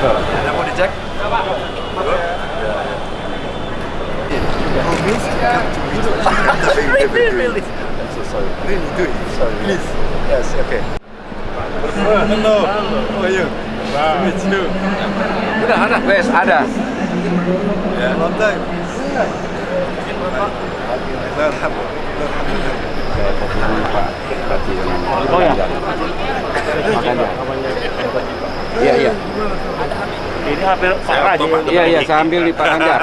Ada mau dicek? really, really. I'm so sorry. Really, do it. Sorry. Please. Yes, okay. Hello. How are you? Wow. It's you. Udah ada. Wes, ada. Yeah. Long time. Oh ya. Iya, iya. Ini hampir sih. Iya, iya, sambil di Pak Ganjar.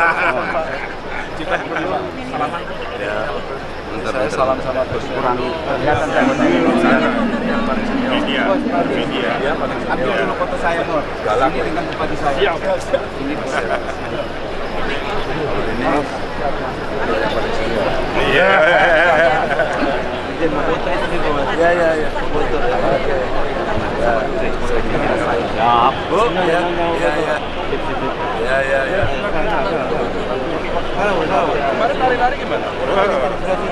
Bentar, saya salam sama Gus. Kurang kelihatan saya. Media. Media. Ambil dulu foto saya, Nur. Galak. Ini dengan bupati saya. Ini Iya. Ya, ya, ya. Foto. Oke. Siap. Bu, ya, ya, ya. Ya, ya, ya. Kemarin lari-lari gimana?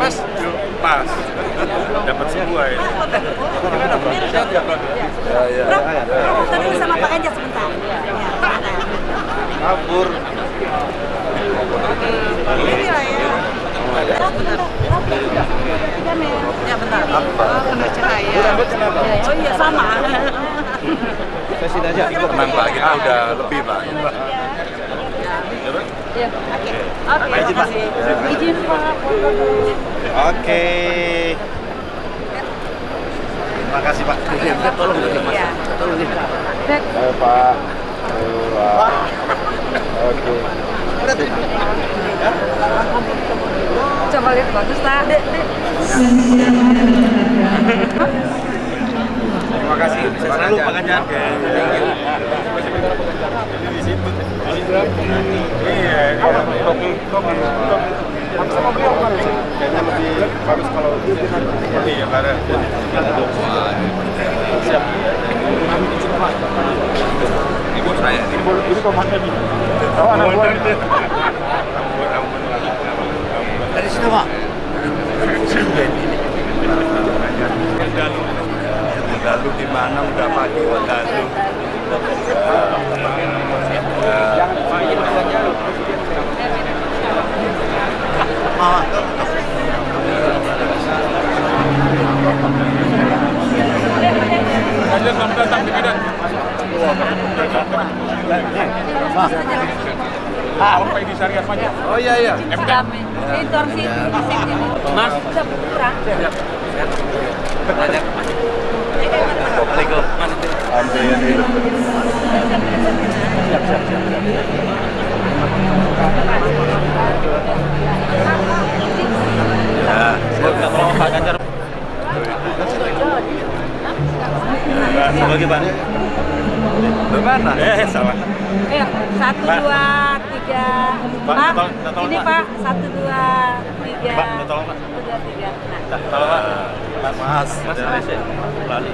Pas? Pas. Dapat semua ya. Ya, ya. Bro, bro, foto dulu sama Pak Ganjar sebentar. Kabur. Ini lah ya. Ya bentar. Oh, kena cahaya. Oh iya sama. Saya sini aja. Tenang Pak, kita udah lebih Pak. Ya, oke. Oke, Izin, Pak. makasih. Izin Pak. Oke. Terima kasih Pak. Tolong dulu, Mas. Iya. Tolong ini. Ayo Pak. Oke. coba lihat bagus. Terima kasih. Saya. Iya, kopi, kopi, kopi. Sama beliau kan kayaknya lebih bagus kalau iya bareng. Siap. Ibu saya nih. Ini komandan nih. Oh, anak buah. Dari sini, Pak. Lalu di mana udah pagi lalu. Ganjar selamat datang di Medan. Ah, Pak Edi Syariah Pajak. Oh iya iya. Tiga. Pak, tolong, Pak. Tiga. Nah, Kalau Pak. Mas. Mas Malaysia. Lali.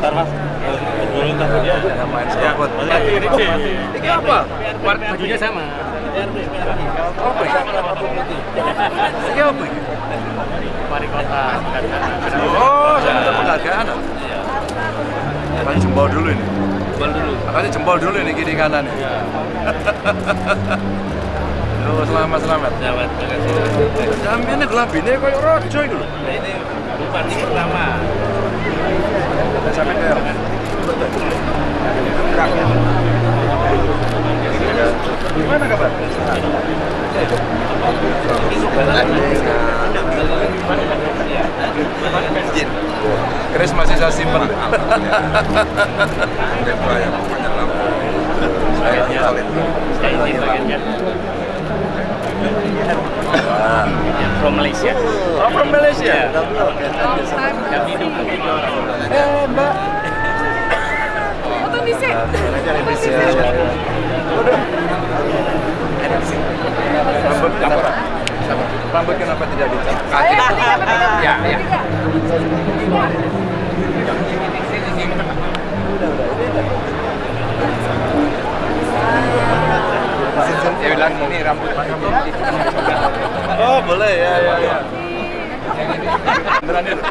Ntar Mas. Dulu ntar. Ini apa? Bajunya sama. Apa ini? Ini apa ini? Wali kota. Oh, saya minta penghargaan. Makanya jempol dulu ini. Jempol dulu. Makanya jempol dulu ini kiri kanan ini. Yo, selamat selamat. Jawab. Terima kasih. Jambine gelambine koyo rojo iku lho. Nah, ini bupati pertama. Sampai ke Gimana kabar? Izin. Chris masih saya simpen. Saya talent. Saya. Wah. From Malaysia. Oh, from Malaysia. Kami di Eh, Mbak. foto di sini. Indonesia. Waduh. Rambut kenapa? Rambut kenapa tidak dicat? Ketiga. Ya, ya. Dia bilang ini rambut Oh boleh ya ya ya. Beneran itu.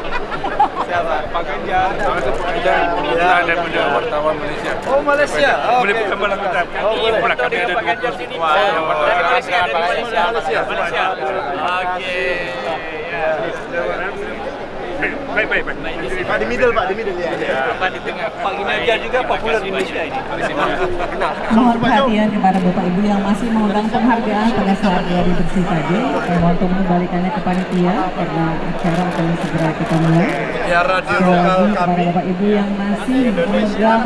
Siapa? Pak Ganjar. kita daripada wartawan Malaysia. Oh Malaysia. Boleh kita. Oh boleh. Dia ada dua puluh semua. Dari Malaysia, dari Malaysia. Malaysia. Malaysia. Oke. Baik, baik, baik. Pak di middle Pak, di middle ya. Pak di tengah. Pak Ginajar juga populer di Malaysia ini. Mohon perhatian kepada Bapak Ibu yang masih mengundang penghargaan pada saat gladi bersih tadi. Mohon untuk mengembalikannya ke panitia karena acara akan segera kita mulai. Ya radio lokal kami. Bapak Ibu yang masih memegang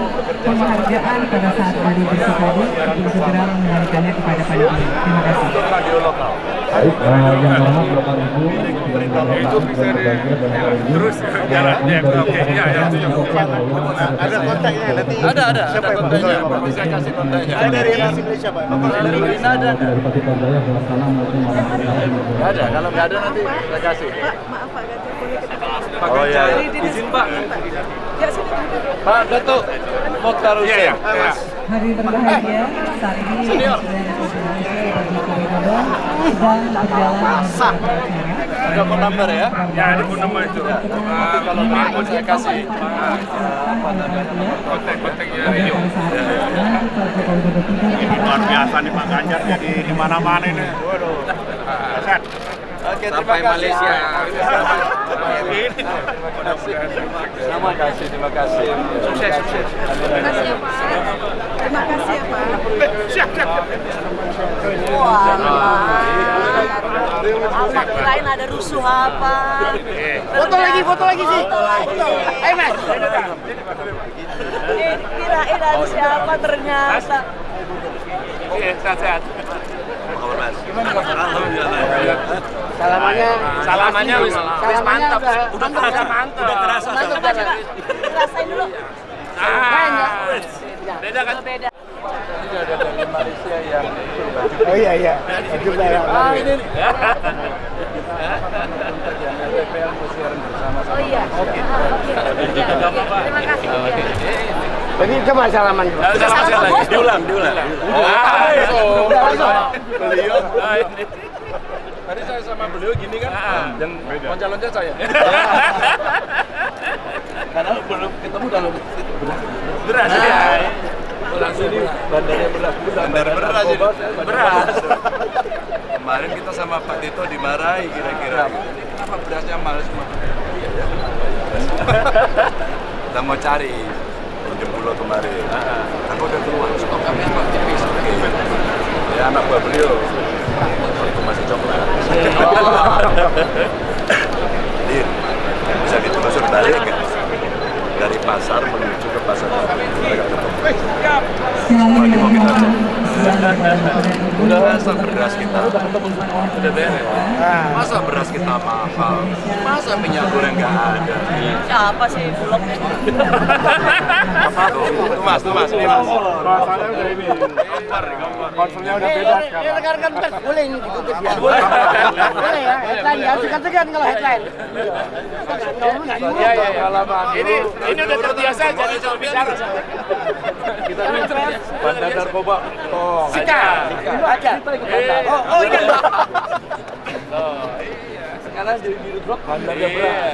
penghargaan pada saat gladi bersih tadi untuk segera mengembalikannya kepada panitia. Terima kasih. Radio lokal. Baik, yang hormat Bapak Ibu, yang Itu bisa di terus jalannya. Oke, ya, ya. Ada kontaknya nanti. Ada ada. Ada kontaknya. Bisa kasih kontaknya. Saya dari Indonesia Malaysia Pak. Dari ada. dari. Nggak ada. Kalau nggak ada nanti saya kasih. Maaf Pak Gatot, boleh kita Pak oh, ya. Izin Pak. Ya. Pak Datuk Mokhtar Iya, iya. Hussein. Iya. Hari berbahagia, saat ini Presiden Joko Widodo sedang berjalan. Ada phone number ya? Ya, ada pun nama itu. Nanti kalau mau saya kasih. Kontak-kontaknya Pada radio. saat nanti Pak Joko Widodo tiba di Luar biasa nih Pak Ganjar jadi di mana-mana ini. Waduh. Set. Oke, Sampai terima kasih. Malaysia. Terima kasih, terima kasih. Sukses, sukses. Terima kasih ya Pak. Terima kasih ya Pak. Siap, siap. Wah, apa kirain ada rusuh apa? Foto lagi, foto lagi sih. Foto lagi. Eh mas. Kirain ada siapa ternyata. Oke, sehat-sehat. Salamannya Salamannya wis wis mantap. udah terasa mantap. Udah terasa. Mantap coba coba. Rasain dulu. Ah, beda kan? Beda. Ini ada dari Malaysia yang Oh iya iya. Juga ya. Ah, ini Oh iya. Oke. Terima kasih. Jadi coba salaman. Salam sekali lagi. Diulang, diulang. Ah, itu. Beliau Ah. Tadi saya sama beliau gini kan, dan loncat-loncat saya. Karena belum ketemu dalam Beras ya. langsung ini bandarnya beras. Bandar beras ini. Bandar Beras. Kemarin kita sama Pak Tito dimarahi kira-kira. Kenapa berasnya mahal semua? Iya ya. Kita mau cari pulau kemarin. Aku udah keluar stok kami stok tipis. Ya anak buah beliau. Itu masih coklat. Din, bisa ditelusur balik? Dari pasar menuju ke pasar. Mereka ketemu. Sekali lagi mohon perhatian kepada Bapak dan Ibu Udah untuk beras kita. Udah beres. Masa beras kita mahal? Masa minyak goreng nggak ada? Siapa sih bulog? Mas, mas, ini mas. Rasanya udah ini. Kompor, kompor. Konsulnya udah beda sekarang. rekan-rekan pers boleh ini dikutip ya? Boleh ya, headline ya, segan-segan kalau headline. Iya, iya, pengalaman. Ini ini udah terbiasa jadi soal bicara. Kita bandar narkoba. Oh, Sika. Aja. Oh, oh iya. Sekarang jadi biru blok bandarnya beras.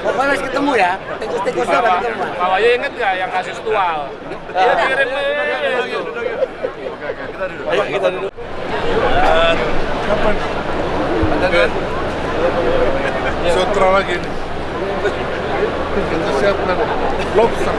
Pokoknya harus ketemu ya. Tikus-tikusnya harus ketemu. Pak Wahyu inget nggak yang kasus tual? Dia kirim Ayo kita duduk. Kapan? Kan? Sutra lagi nih. Kita siapkan lobster.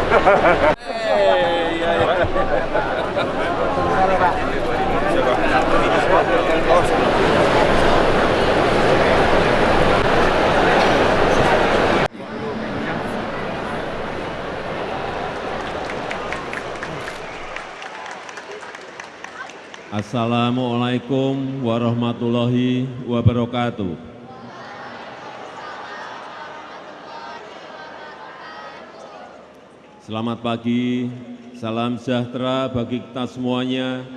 Assalamualaikum warahmatullahi wabarakatuh. Selamat pagi, salam sejahtera bagi kita semuanya.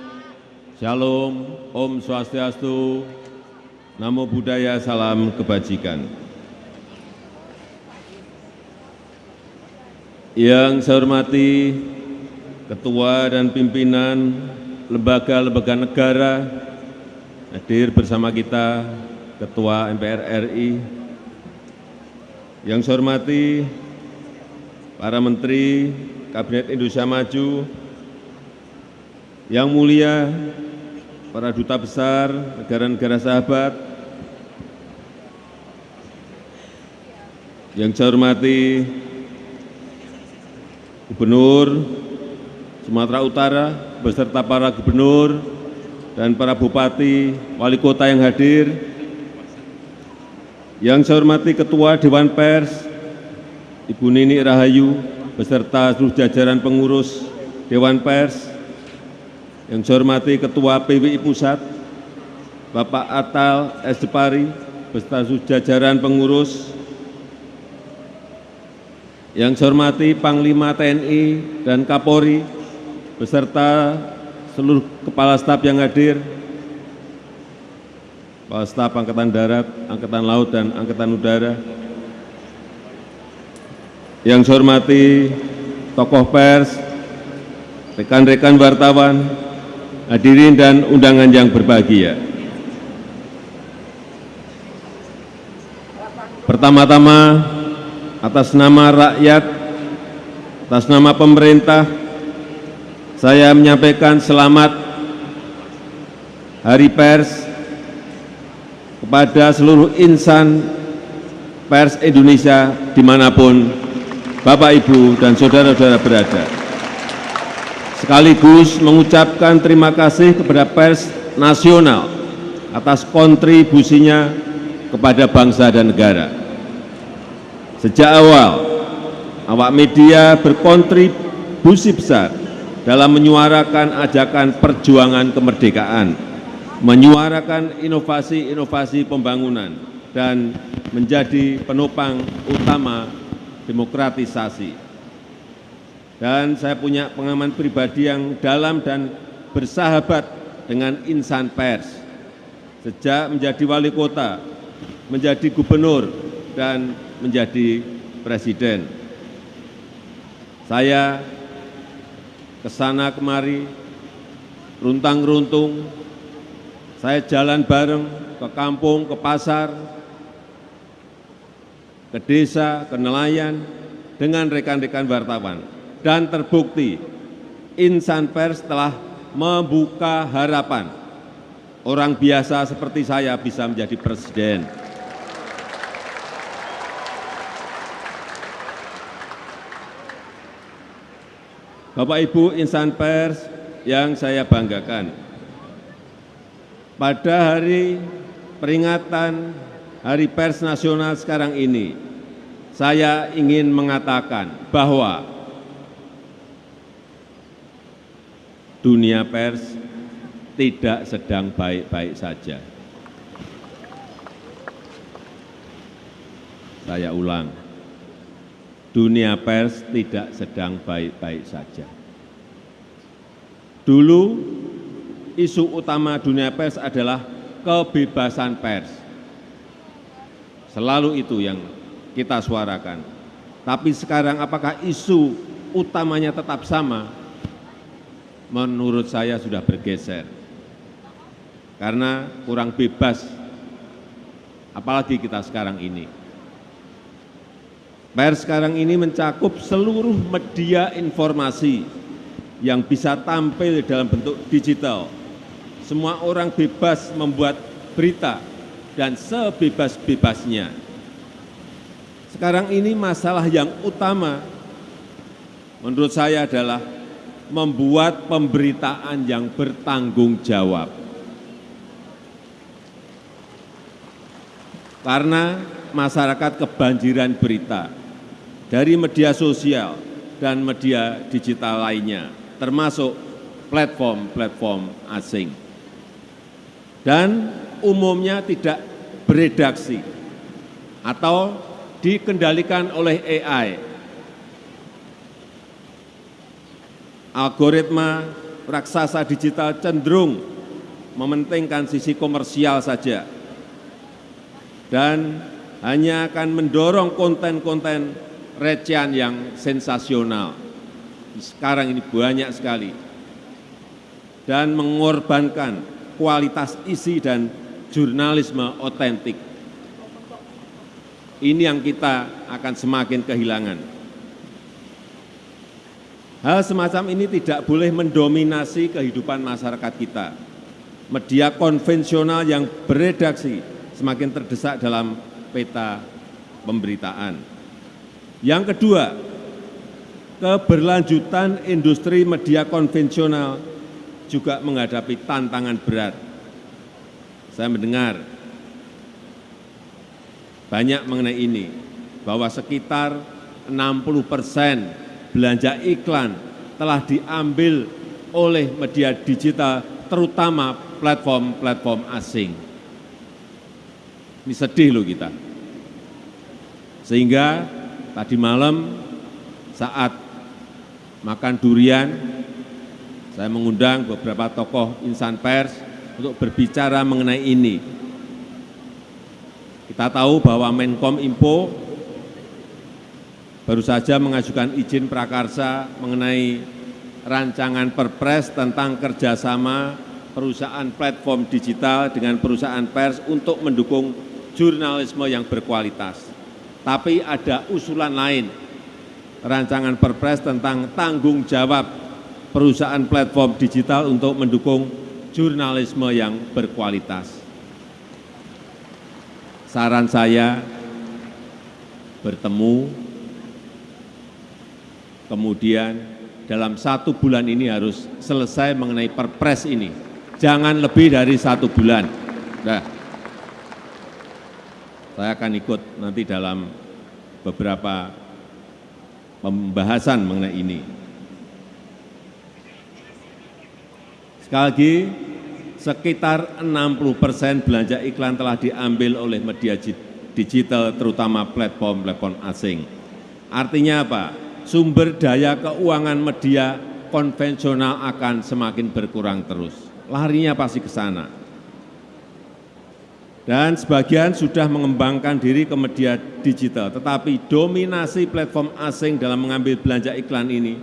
Shalom, Om Swastiastu, Namo Buddhaya, salam kebajikan. Yang saya hormati Ketua dan pimpinan lembaga-lembaga negara hadir bersama kita Ketua MPR RI. Yang saya hormati para menteri Kabinet Indonesia Maju, yang mulia para duta besar negara-negara sahabat, yang saya hormati Gubernur Sumatera Utara beserta para gubernur dan para bupati, wali kota yang hadir, yang saya hormati Ketua Dewan Pers, Ibu Nini Rahayu, beserta seluruh jajaran pengurus Dewan Pers, yang saya hormati Ketua PWI Pusat, Bapak Atal S. Depari, beserta seluruh jajaran pengurus, yang saya hormati Panglima TNI dan Kapolri, beserta seluruh kepala staf yang hadir, kepala staf Angkatan Darat, Angkatan Laut, dan Angkatan Udara, yang saya hormati tokoh pers, rekan-rekan wartawan, hadirin dan undangan yang berbahagia. Pertama-tama, atas nama rakyat, atas nama pemerintah, saya menyampaikan selamat Hari Pers kepada seluruh insan pers Indonesia di mana pun Bapak, Ibu, dan Saudara-saudara berada. Sekaligus mengucapkan terima kasih kepada pers nasional atas kontribusinya kepada bangsa dan negara. Sejak awal, awak media berkontribusi besar dalam menyuarakan ajakan perjuangan kemerdekaan, menyuarakan inovasi-inovasi pembangunan, dan menjadi penopang utama demokratisasi. Dan saya punya pengalaman pribadi yang dalam dan bersahabat dengan insan pers. Sejak menjadi wali kota, menjadi gubernur, dan menjadi presiden. Saya ke sana kemari, runtang-runtung, saya jalan bareng ke kampung, ke pasar, ke desa, ke nelayan, dengan rekan-rekan wartawan. Dan terbukti, insan pers telah membuka harapan orang biasa seperti saya bisa menjadi presiden. Bapak Ibu insan pers yang saya banggakan, pada hari peringatan Hari Pers Nasional sekarang ini, saya ingin mengatakan bahwa dunia pers tidak sedang baik-baik saja. Saya ulang, dunia pers tidak sedang baik-baik saja. Dulu isu utama dunia pers adalah kebebasan pers. Selalu itu yang kita suarakan. Tapi sekarang apakah isu utamanya tetap sama? Menurut saya sudah bergeser. Karena kurang bebas, apalagi kita sekarang ini. Pers sekarang ini mencakup seluruh media informasi yang bisa tampil dalam bentuk digital. Semua orang bebas membuat berita dan sebebas-bebasnya. Sekarang ini masalah yang utama menurut saya adalah membuat pemberitaan yang bertanggung jawab. Karena masyarakat kebanjiran berita dari media sosial dan media digital lainnya, termasuk platform-platform asing. Dan umumnya tidak beredaksi atau dikendalikan oleh AI. Algoritma raksasa digital cenderung mementingkan sisi komersial saja dan hanya akan mendorong konten-konten recehan yang sensasional. Sekarang ini banyak sekali. Dan mengorbankan kualitas isi dan jurnalisme otentik. Ini yang kita akan semakin kehilangan. Hal semacam ini tidak boleh mendominasi kehidupan masyarakat kita. Media konvensional yang beredaksi semakin terdesak dalam peta pemberitaan. Yang kedua, keberlanjutan industri media konvensional juga menghadapi tantangan berat. Saya mendengar banyak mengenai ini, bahwa sekitar 60 persen belanja iklan telah diambil oleh media digital, terutama platform-platform asing. Ini sedih loh kita. Sehingga tadi malam saat makan durian, saya mengundang beberapa tokoh insan pers untuk berbicara mengenai ini. Kita tahu bahwa Menkom Info baru saja mengajukan izin prakarsa mengenai rancangan perpres tentang kerjasama perusahaan platform digital dengan perusahaan pers untuk mendukung jurnalisme yang berkualitas. Tapi ada usulan lain, rancangan perpres tentang tanggung jawab perusahaan platform digital untuk mendukung jurnalisme yang berkualitas. Saran saya bertemu, kemudian dalam satu bulan ini harus selesai mengenai perpres ini. Jangan lebih dari satu bulan. Nah, saya akan ikut nanti dalam beberapa pembahasan mengenai ini. Sekali lagi, sekitar 60 persen belanja iklan telah diambil oleh media digital, terutama platform-platform asing. Artinya apa? Sumber daya keuangan media konvensional akan semakin berkurang terus. Larinya pasti ke sana. Dan sebagian sudah mengembangkan diri ke media digital, tetapi dominasi platform asing dalam mengambil belanja iklan ini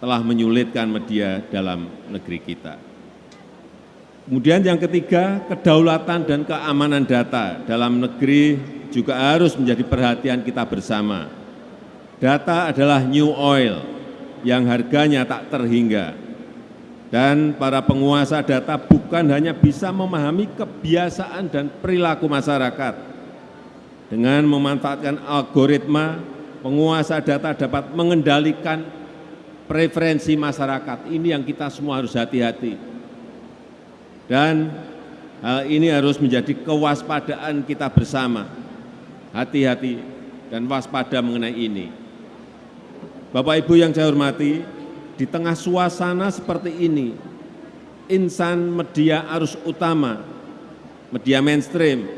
telah menyulitkan media dalam negeri kita. Kemudian yang ketiga, kedaulatan dan keamanan data dalam negeri juga harus menjadi perhatian kita bersama. Data adalah new oil yang harganya tak terhingga. Dan para penguasa data bukan hanya bisa memahami kebiasaan dan perilaku masyarakat. Dengan memanfaatkan algoritma, penguasa data dapat mengendalikan preferensi masyarakat. Ini yang kita semua harus hati-hati. Dan hal ini harus menjadi kewaspadaan kita bersama. Hati-hati dan waspada mengenai ini. Bapak Ibu yang saya hormati, di tengah suasana seperti ini, insan media arus utama, media mainstream,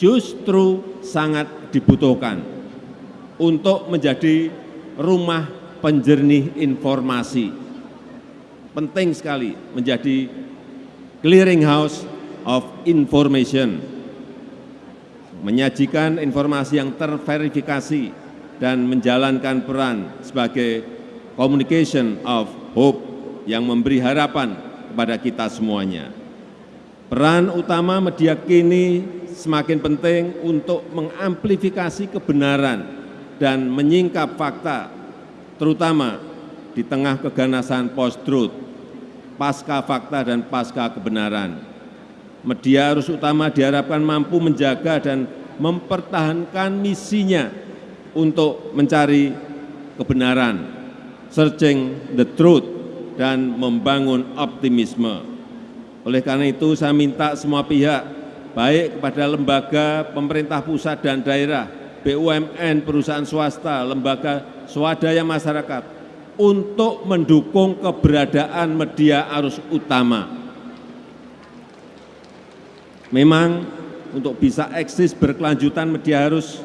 justru sangat dibutuhkan untuk menjadi rumah penjernih informasi. Penting sekali menjadi clearing house of information, menyajikan informasi yang terverifikasi dan menjalankan peran sebagai communication of hope yang memberi harapan kepada kita semuanya. Peran utama media kini semakin penting untuk mengamplifikasi kebenaran dan menyingkap fakta terutama di tengah keganasan post-truth, pasca fakta dan pasca kebenaran. Media harus utama diharapkan mampu menjaga dan mempertahankan misinya untuk mencari kebenaran, searching the truth, dan membangun optimisme. Oleh karena itu saya minta semua pihak, baik kepada lembaga pemerintah pusat dan daerah, BUMN, perusahaan swasta, lembaga swadaya masyarakat untuk mendukung keberadaan media arus utama. Memang untuk bisa eksis berkelanjutan media harus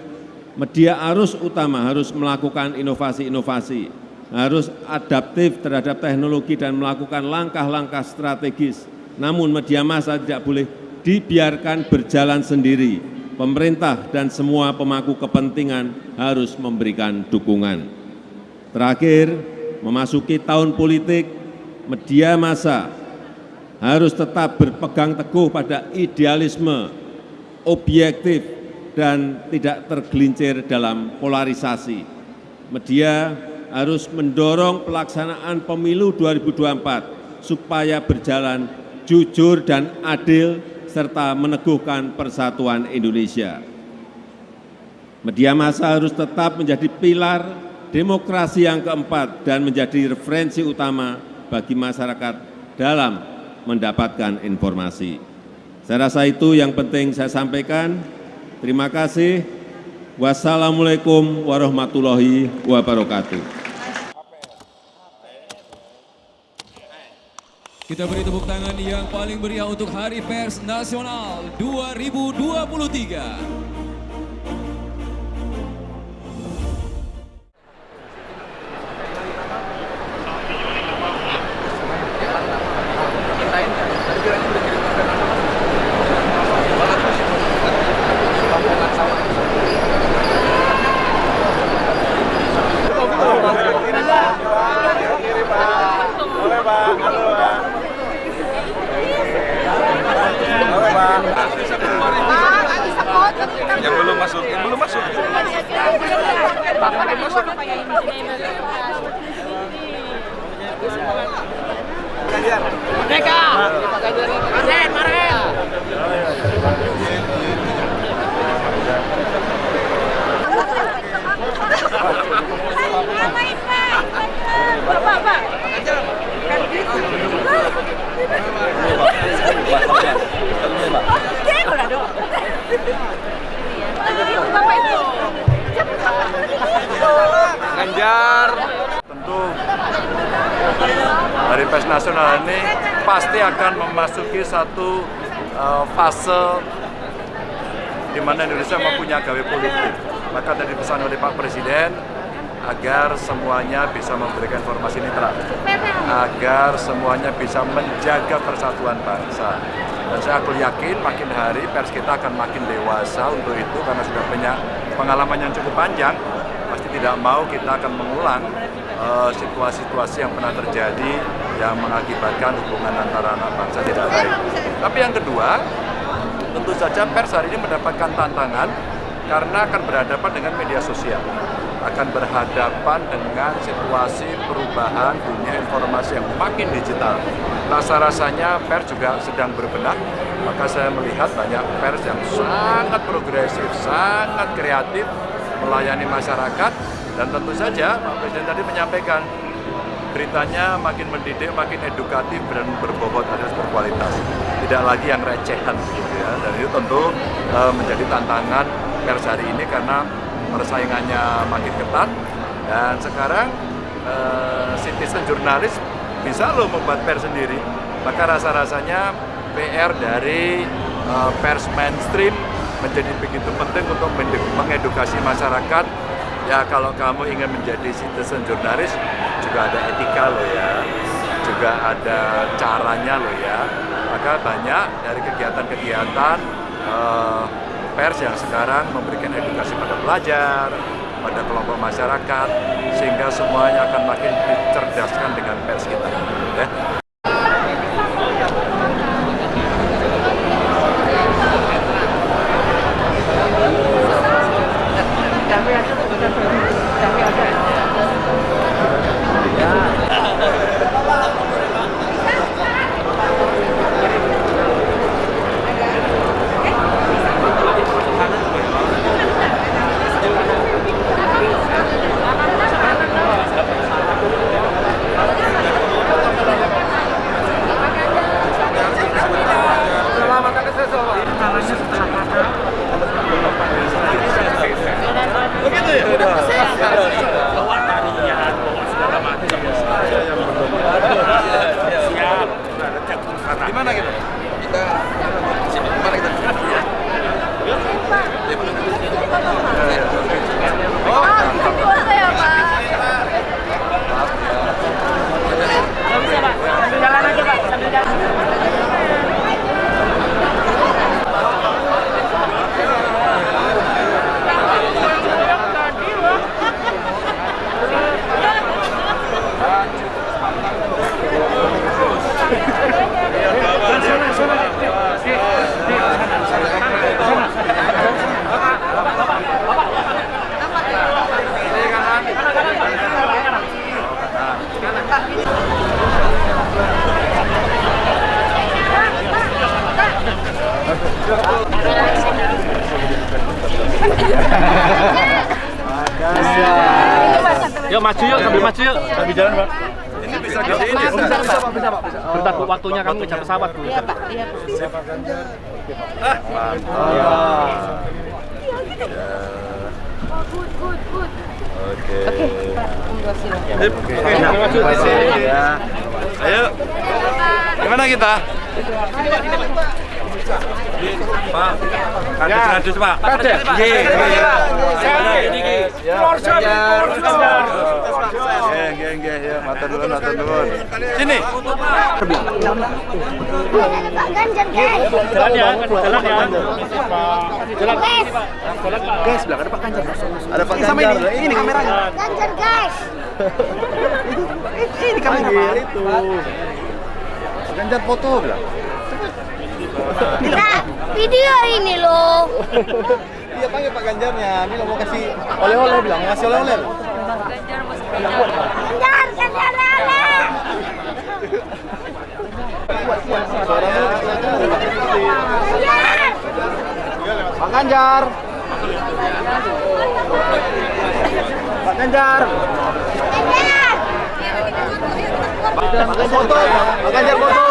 media arus utama harus melakukan inovasi-inovasi, harus adaptif terhadap teknologi dan melakukan langkah-langkah strategis. Namun media massa tidak boleh dibiarkan berjalan sendiri, pemerintah dan semua pemangku kepentingan harus memberikan dukungan. Terakhir, memasuki tahun politik, media massa harus tetap berpegang teguh pada idealisme, objektif, dan tidak tergelincir dalam polarisasi. media harus mendorong pelaksanaan pemilu 2024 supaya berjalan jujur dan adil serta meneguhkan persatuan Indonesia. Media massa harus tetap menjadi pilar demokrasi yang keempat dan menjadi referensi utama bagi masyarakat dalam mendapatkan informasi. Saya rasa itu yang penting saya sampaikan. Terima kasih. Wassalamualaikum warahmatullahi wabarakatuh. Kita beri tepuk tangan yang paling meriah untuk Hari Pers Nasional 2023. Pers Nasional ini pasti akan memasuki satu uh, fase di mana Indonesia mempunyai gawe politik. Maka tadi pesan oleh Pak Presiden agar semuanya bisa memberikan informasi netral, agar semuanya bisa menjaga persatuan bangsa. Dan saya aku yakin makin hari pers kita akan makin dewasa untuk itu karena sudah punya pengalaman yang cukup panjang. Pasti tidak mau kita akan mengulang eh, situasi-situasi yang pernah terjadi yang mengakibatkan hubungan antara anak bangsa tidak baik. Tapi yang kedua, tentu saja pers hari ini mendapatkan tantangan karena akan berhadapan dengan media sosial akan berhadapan dengan situasi perubahan dunia informasi yang makin digital. Rasa-rasanya pers juga sedang berbenah, maka saya melihat banyak pers yang sangat progresif, sangat kreatif, melayani masyarakat, dan tentu saja Pak Presiden tadi menyampaikan beritanya makin mendidik, makin edukatif, dan berbobot alias berkualitas. Tidak lagi yang recehan gitu ya. Dan itu tentu e, menjadi tantangan pers hari ini karena persaingannya makin ketat dan sekarang uh, citizen jurnalis bisa loh membuat pers sendiri maka rasa-rasanya PR dari uh, pers mainstream menjadi begitu penting untuk mengedukasi masyarakat ya kalau kamu ingin menjadi citizen jurnalis juga ada etika loh ya juga ada caranya loh ya maka banyak dari kegiatan-kegiatan uh, pers yang sekarang memberikan edukasi pada pelajar, pada kelompok masyarakat, sehingga semuanya akan makin dicerdaskan dengan pers kita. Ya. Ayo. Gimana kita? Pak, Pak. Ya. Sini. Pak Ganjar guys. Ya, ya. Guys, belakang ada Pak Ganjar. Ada Pak Ini sama Ganjar. ini, ini kameranya. Ganjar guys. Ini kamera Pak. itu. Pak Ganjar foto bilang. Nah, video ini loh. Iya panggil Pak Ganjarnya. Ini lo mau kasih oleh-oleh bilang, mau kasih oleh-oleh. Ganjar, Ganjar, Ganjar. Ganjar. Pak Ganjar. Pak Ganjar. Ganjar. Foto, Pak Ganjar foto.